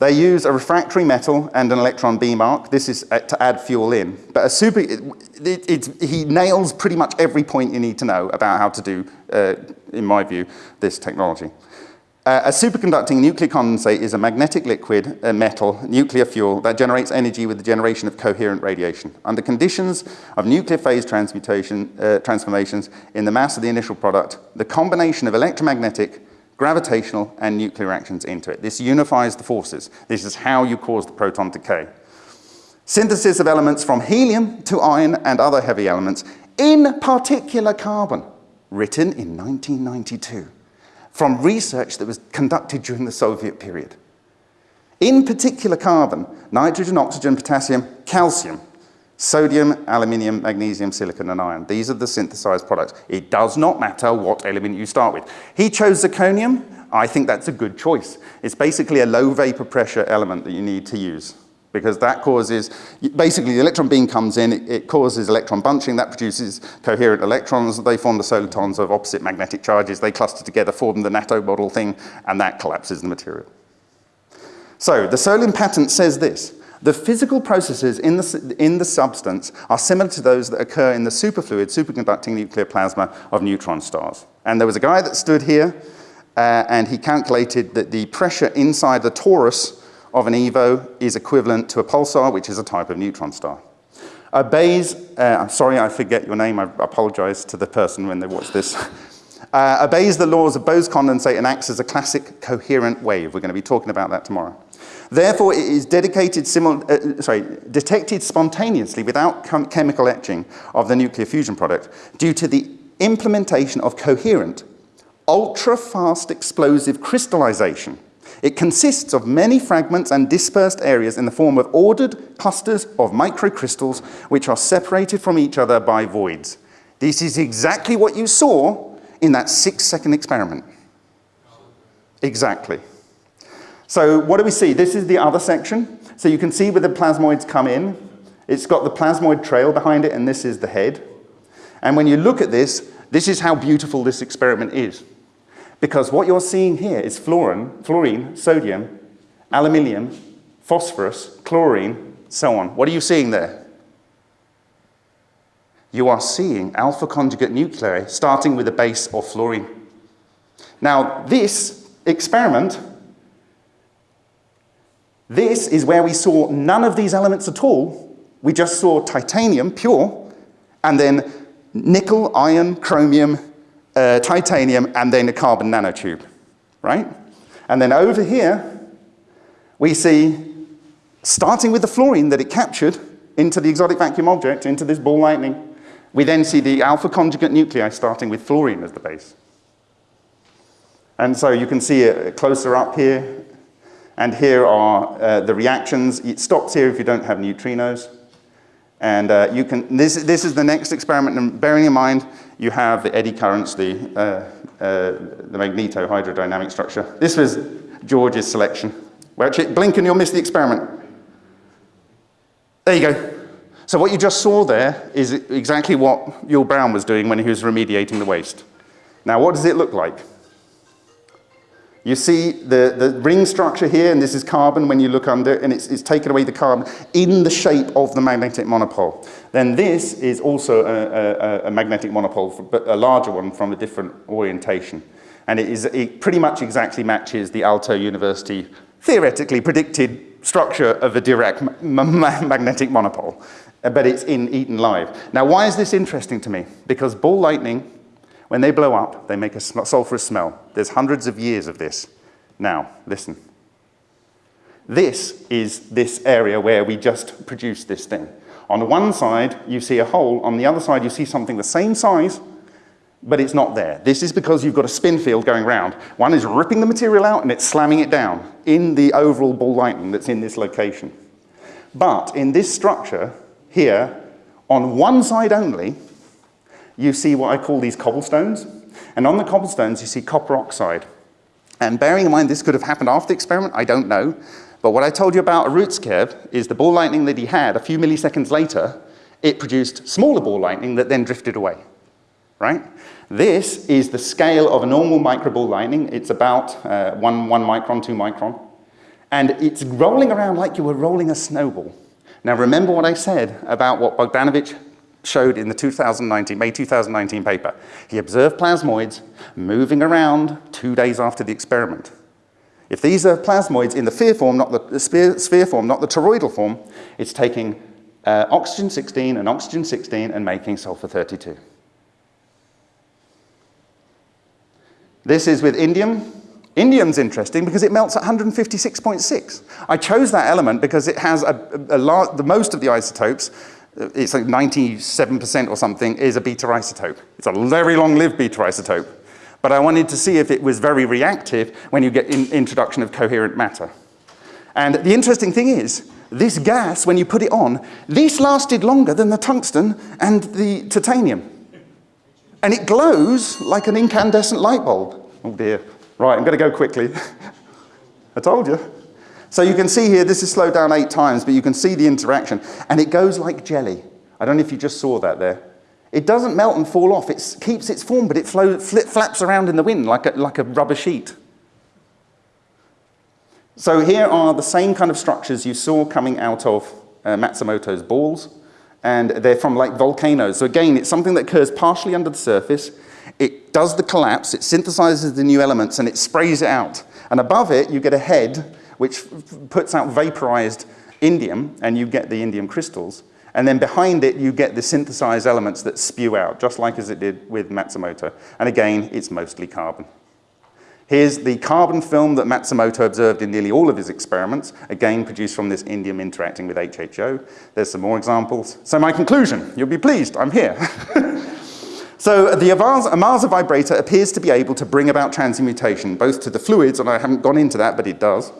They use a refractory metal and an electron beam arc. This is uh, to add fuel in. But a super, it, it, he nails pretty much every point you need to know about how to do, uh, in my view, this technology. Uh, a superconducting nuclear condensate is a magnetic liquid a metal nuclear fuel that generates energy with the generation of coherent radiation. Under conditions of nuclear phase transmutation, uh, transformations in the mass of the initial product, the combination of electromagnetic, gravitational, and nuclear reactions into it. This unifies the forces. This is how you cause the proton decay. Synthesis of elements from helium to iron and other heavy elements, in particular carbon, written in 1992 from research that was conducted during the Soviet period. In particular carbon, nitrogen, oxygen, potassium, calcium, sodium, aluminium, magnesium, silicon, and iron. These are the synthesized products. It does not matter what element you start with. He chose zirconium. I think that's a good choice. It's basically a low vapor pressure element that you need to use because that causes, basically the electron beam comes in, it, causes electron bunching, that produces coherent electrons, they form the solitons of opposite magnetic charges, they cluster together, form the NATO model thing, and that collapses the material. So the Solion patent says this, the physical processes in the, in the substance are similar to those that occur in the superfluid, superconducting nuclear plasma of neutron stars. And there was a guy that stood here, uh, and he calculated that the pressure inside the torus of an EVO is equivalent to a pulsar, which is a type of neutron star. Obeys, uh, I'm sorry I forget your name, I apologize to the person when they watch this. Uh, obeys the laws of Bose condensate and acts as a classic coherent wave. We're going to be talking about that tomorrow. Therefore, it is dedicated uh, sorry, detected spontaneously without chem chemical etching of the nuclear fusion product due to the implementation of coherent, ultra-fast explosive crystallization it consists of many fragments and dispersed areas in the form of ordered clusters of microcrystals which are separated from each other by voids. This is exactly what you saw in that six second experiment. Exactly. So what do we see? This is the other section. So you can see where the plasmoids come in. It's got the plasmoid trail behind it and this is the head. And when you look at this, this is how beautiful this experiment is. Because what you're seeing here is fluorine, fluorine, sodium, aluminium, phosphorus, chlorine, so on. What are you seeing there? You are seeing alpha conjugate nuclei starting with a base of fluorine. Now, this experiment, this is where we saw none of these elements at all. We just saw titanium, pure, and then nickel, iron, chromium, uh, titanium, and then a carbon nanotube, right? And then over here, we see, starting with the fluorine that it captured into the exotic vacuum object, into this ball lightning, we then see the alpha conjugate nuclei starting with fluorine as the base. And so you can see it closer up here, and here are uh, the reactions. It stops here if you don't have neutrinos. And uh, you can, this, this is the next experiment, and bearing in mind, you have the eddy currents, the, uh, uh, the magneto-hydrodynamic structure. This was George's selection. Well, actually, blink and you'll miss the experiment. There you go. So what you just saw there is exactly what Yull Brown was doing when he was remediating the waste. Now, what does it look like? You see the, the ring structure here, and this is carbon when you look under, and it's, it's taken away the carbon in the shape of the magnetic monopole. Then this is also a, a, a magnetic monopole, but a larger one from a different orientation. And it, is, it pretty much exactly matches the Aalto University theoretically predicted structure of a Dirac magnetic monopole, but it's in Eaton Live. Now, why is this interesting to me? Because ball lightning when they blow up, they make a sulfurous smell. There's hundreds of years of this. Now, listen. This is this area where we just produced this thing. On the one side, you see a hole. On the other side, you see something the same size, but it's not there. This is because you've got a spin field going around. One is ripping the material out and it's slamming it down. in the overall ball lightning that's in this location. But in this structure here, on one side only, you see what I call these cobblestones. And on the cobblestones, you see copper oxide. And bearing in mind this could have happened after the experiment, I don't know. But what I told you about Arutskev is the ball lightning that he had a few milliseconds later, it produced smaller ball lightning that then drifted away, right? This is the scale of a normal microball lightning. It's about uh, one, one micron, two micron. And it's rolling around like you were rolling a snowball. Now remember what I said about what Bogdanovich showed in the 2019, May 2019 paper. He observed plasmoids moving around two days after the experiment. If these are plasmoids in the sphere form, not the, sphere, sphere, form, not the toroidal form, it's taking uh, oxygen 16 and oxygen 16 and making sulfur 32. This is with indium. Indium's interesting because it melts at 156.6. I chose that element because it has a, a, a the most of the isotopes, it's like 97% or something, is a beta isotope. It's a very long-lived beta isotope. But I wanted to see if it was very reactive when you get in introduction of coherent matter. And the interesting thing is, this gas, when you put it on, this lasted longer than the tungsten and the titanium. And it glows like an incandescent light bulb. Oh dear. Right, I'm going to go quickly. I told you. So you can see here, this is slowed down eight times, but you can see the interaction. And it goes like jelly. I don't know if you just saw that there. It doesn't melt and fall off. It keeps its form, but it flaps around in the wind like a, like a rubber sheet. So here are the same kind of structures you saw coming out of uh, Matsumoto's balls, and they're from like volcanoes. So again, it's something that occurs partially under the surface. It does the collapse, it synthesizes the new elements, and it sprays it out. And above it, you get a head which puts out vaporized indium, and you get the indium crystals. And then behind it, you get the synthesized elements that spew out, just like as it did with Matsumoto. And again, it's mostly carbon. Here's the carbon film that Matsumoto observed in nearly all of his experiments, again produced from this indium interacting with HHO. There's some more examples. So my conclusion, you'll be pleased, I'm here. so the Ohmasa vibrator appears to be able to bring about transmutation, both to the fluids, and I haven't gone into that, but it does,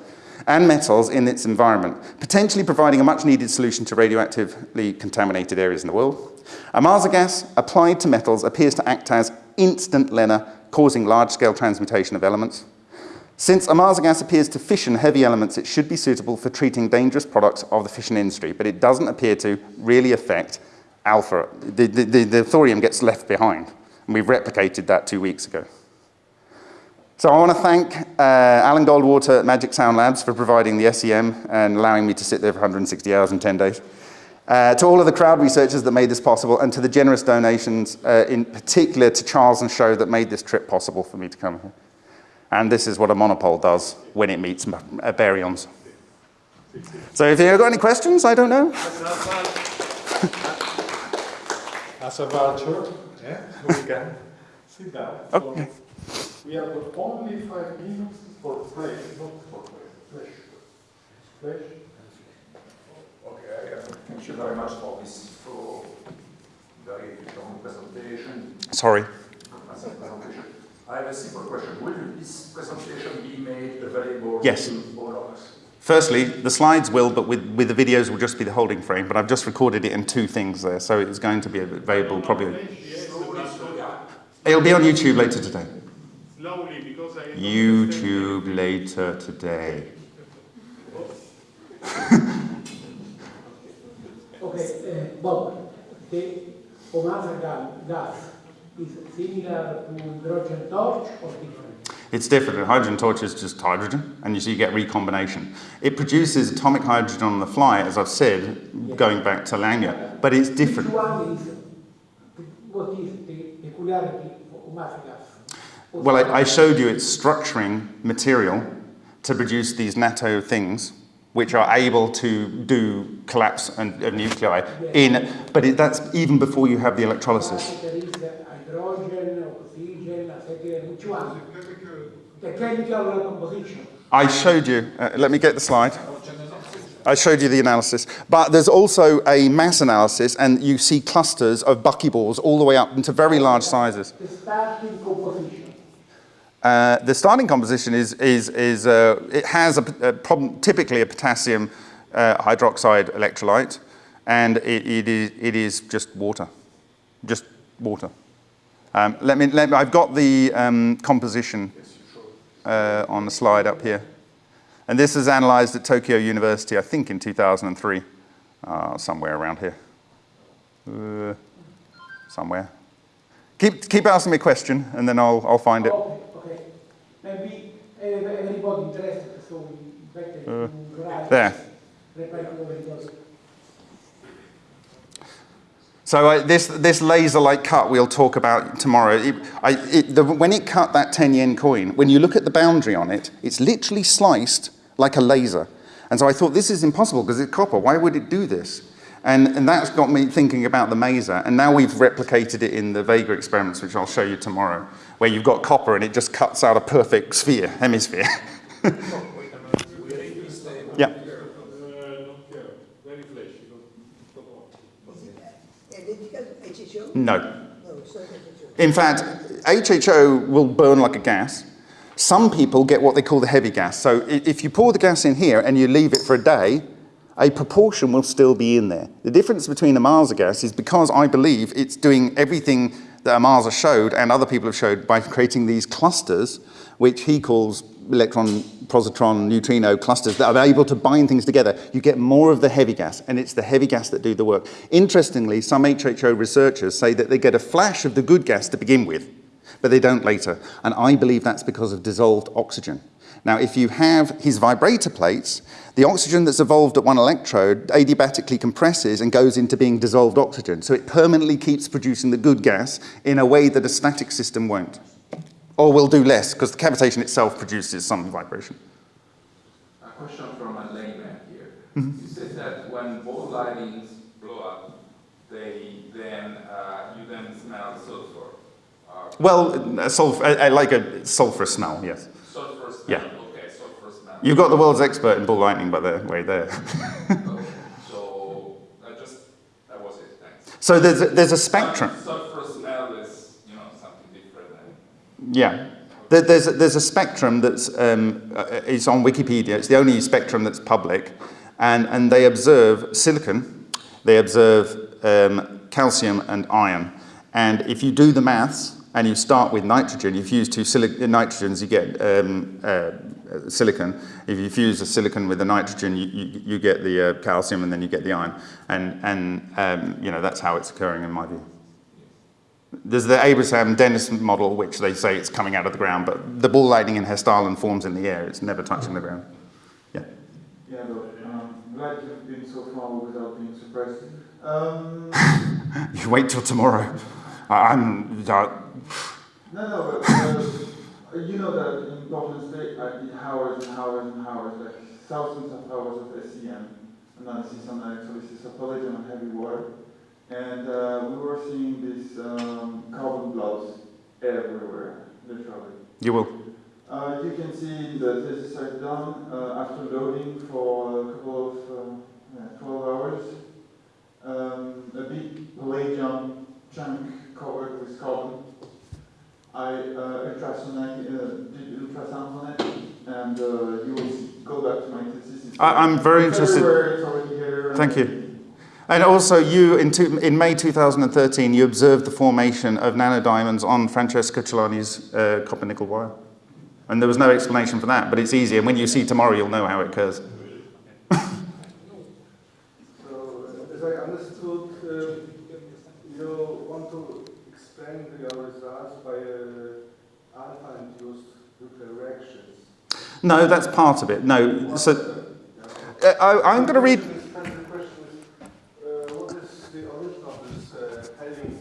and metals in its environment, potentially providing a much needed solution to radioactively contaminated areas in the world. Ohmasa gas applied to metals appears to act as instant LENR, causing large-scale transmutation of elements. Since Ohmasa gas appears to fission heavy elements, it should be suitable for treating dangerous products of the fission industry, but it doesn't appear to really affect alpha. The, the, the, the thorium gets left behind, and we've replicated that two weeks ago. So I want to thank uh, Alan Goldwater at Magic Sound Labs for providing the SEM and allowing me to sit there for 160 hours and 10 days. Uh, to all of the crowd researchers that made this possible and to the generous donations, uh, in particular to Charles and Show that made this trip possible for me to come here. And this is what a monopole does when it meets uh, baryons. So if you've got any questions, I don't know. As a voucher, yeah, we can sit down. Okay. We have got only five minutes for flesh, not for flesh. Flesh. Okay, uh, thank you very much for this for very long presentation. Sorry. presentation. I have a simple question. Will this presentation be made available yes. to all of us? Firstly, the slides will, but with, with the videos will just be the holding frame, but I've just recorded it in two things there, so it's going to be available probably. It'll be on YouTube later today. Slowly, because I YouTube later today. okay, uh, Bob, the Ohmasa gas is similar to hydrogen torch or different? It's different. A hydrogen torch is just hydrogen, and you see you get recombination. It produces atomic hydrogen on the fly, as I've said, yeah. going back to Langmuir, but it's different. Which one is, what is the peculiarity of Ohmasa gas? Well, I, I, showed you its structuring material to produce these NATO things, which are able to do collapse and, of nuclei in, but it, that's even before you have the electrolysis. The chemical. I showed you, uh, let me get the slide. I showed you the analysis. But there's also a mass analysis, and you see clusters of buckyballs all the way up into very large sizes. The starting composition. Uh, the starting composition is, is, is uh, it has a, a problem, typically a potassium uh, hydroxide electrolyte, and it, it, is, it is just water, just water. Um, let me, let me, I've got the um, composition uh, on the slide up here. And this is analyzed at Tokyo University, I think in 2003, uh, somewhere around here. Uh, somewhere. Keep, keep asking me a question, and then I'll, I'll find it. Maybe uh, everybody interested, so better to. There. Reply to everybody. So I, this, this laser-like cut we'll talk about tomorrow. It, I, it, the, when it cut that 10 yen coin, when you look at the boundary on it, it's literally sliced like a laser. And so I thought, this is impossible because it's copper. Why would it do this? And, and that's got me thinking about the maser. And now we've replicated it in the Vega experiments, which I'll show you tomorrow, where you've got copper and it just cuts out a perfect sphere, hemisphere. yeah. No. In fact, HHO will burn like a gas. Some people get what they call the heavy gas. So if you pour the gas in here and you leave it for a day, a proportion will still be in there. The difference between Ohmasa gas is because I believe it's doing everything that Ohmasa showed and other people have showed by creating these clusters, which he calls electron, positron, neutrino clusters that are able to bind things together. You get more of the heavy gas, and it's the heavy gas that do the work. Interestingly, some HHO researchers say that they get a flash of the good gas to begin with, but they don't later. And I believe that's because of dissolved oxygen. Now, if you have his vibrator plates, the oxygen that's evolved at one electrode adiabatically compresses and goes into being dissolved oxygen. So it permanently keeps producing the good gas in a way that a static system won't. Or will do less, because the cavitation itself produces some vibration. A question from a layman here. Mm-hmm. You said that when ball lightnings blow up, they then uh, you then smell sulfur. Uh, Well, a sulfur, I, I like a sulfur smell, yes. Yeah. Okay, sulfur smell. You've got the world's expert in ball lightning, by the way, there. Okay, so I just that was it. Thanks. so there's a, there's a spectrum. Sulfur smell is you know something different. Than, Yeah. There- There's a, there's a spectrum that's um, uh, it's on Wikipedia. It's the only spectrum that's public, and and they observe silicon, they observe um, calcium and iron, and if you do the maths and you start with nitrogen, you fuse two nitrogens, you get um, uh, silicon. If you fuse a silicon with a nitrogen, you, you, you get the uh, calcium, and then you get the iron, and and um, you know that's how it's occurring in my view. There's the Abraham Dennis model, which they say it's coming out of the ground, but the ball lightning in Hessdalen forms in the air. It's never touching the ground. Yeah. Yeah, but um, glad you've been so far without being surprised. Um, You wait till tomorrow. I- I'm. Uh, no, no, but uh, you know that in Portland State, I did hours and hours and hours, like thousands of hours of SEM analysis on electrolysis of polygon and heavy water. And uh, we were seeing these um, carbon blobs everywhere, literally. you will. Uh, you can see the thesis I've done uh, after loading for a couple of uh, yeah, 12 hours. Um, a big palladium chunk covered with carbon. I uh, ultrasonic, uh, did ultrasound on it, and uh, you will see, go back to my thesis. It's I- I'm very it's interested- It's already here. Thank you. And also, you in, two, in May 2013, you observed the formation of nanodiamonds on Francesco Celani's uh, copper nickel wire. And there was no explanation for that, but it's easy. And when you see tomorrow, you'll know how it occurs. So, uh I understood uh you want to expand your results by uh, as I understood, you want to explain your results by uh, alpha-induced nuclear reactions. No, that's part of it. No. So uh, I, I'm going to read. The question is, uh, what is the origin of this uh, heading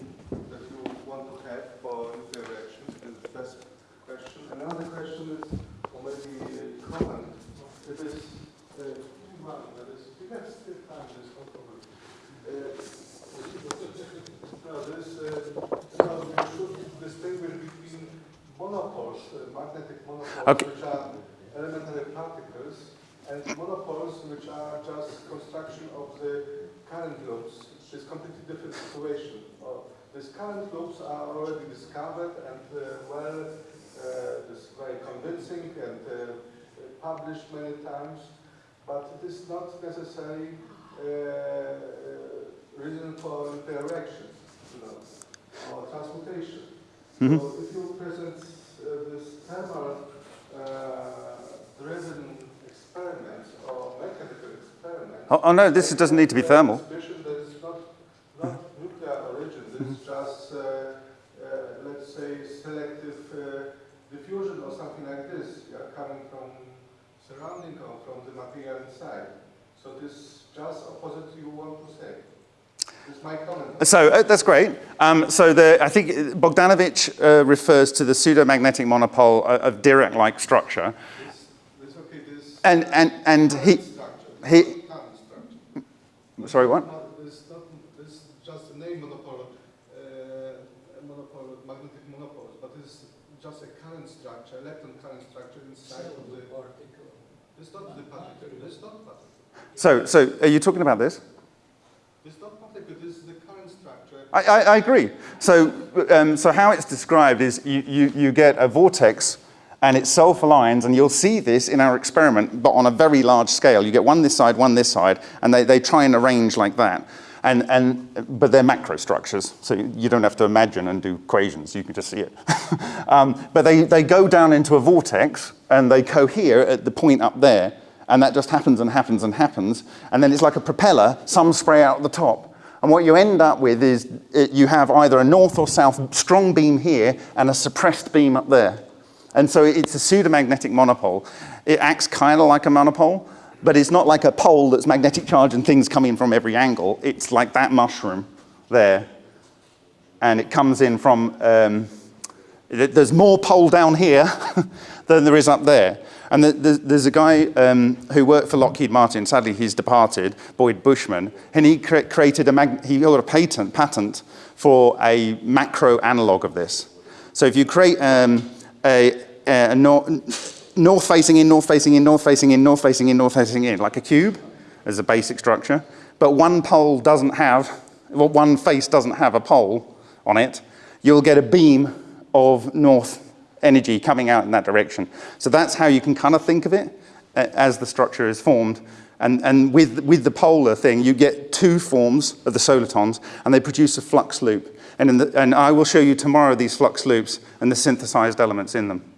that you want to have for nuclear reactions? This is the first question. Another question is, or maybe a comment, it is uh, one that is, we have still time, there's no problem. Uh, no, there's, uh, no, we should distinguish between monopoles, uh, magnetic monopoles, Okay. which are elementary particles, and monopoles which are just construction of the current loops, which is completely different situation. Uh, these current loops are already discovered and uh, well uh, is very convincing and uh, published many times, but it is not necessarily uh, uh, reason for interaction, you know, or transmutation. Mhm. So if you present this thermal uh, driven experiment or mechanical experiment, Oh, oh no, this doesn't need to be thermal. Suspicion that it's not, not nuclear origin, this is just, uh, uh, let's say, selective uh, diffusion or something like this, yeah, coming from surrounding or from the material inside. So this is just opposite you want to say. This is my comment. So uh, that's great. Um, so the, I think Bogdanovich uh, refers to the pseudomagnetic monopole of Dirac-like structure. Okay, And, and, and he, he- sorry, what? This just a name magnetic but it's just a current structure, electron current structure inside of the. It's not the particle, it's not particle. So, so are you talking about this? It's not particle, this is the current structure. I, I, I agree. So, um, so how it's described is you, you, you get a vortex and it self-aligns, and you'll see this in our experiment, but on a very large scale. You get one this side, one this side, and they, they try and arrange like that. And, and, but they're macro structures, so you don't have to imagine and do equations, you can just see it. um, but they, they go down into a vortex, and they cohere at the point up there, and that just happens and happens and happens, and then it's like a propeller, some spray out the top. And what you end up with is it, you have either a north or south strong beam here and a suppressed beam up there. And so it's a pseudomagnetic monopole. It acts kind of like a monopole, but it's not like a pole that's magnetic charge and things come in from every angle. It's like that mushroom there. And it comes in from, um, th- there's more pole down here than there is up there. And the, the, there's a guy um, who worked for Lockheed Martin, sadly he's departed, Boyd Bushman, and he cre- created a, mag- he got a patent, patent for a macro analog of this. So if you create um, a, a nor- north facing in, north facing in, north facing in, north facing in, north facing in, like a cube as a basic structure, but one pole doesn't have, well, one face doesn't have a pole on it, you'll get a beam of north energy coming out in that direction. So that's how you can kind of think of it as the structure is formed. And, and with, with the polar thing, you get two forms of the solitons, and they produce a flux loop. And, the, and I will show you tomorrow these flux loops and the synthesized elements in them.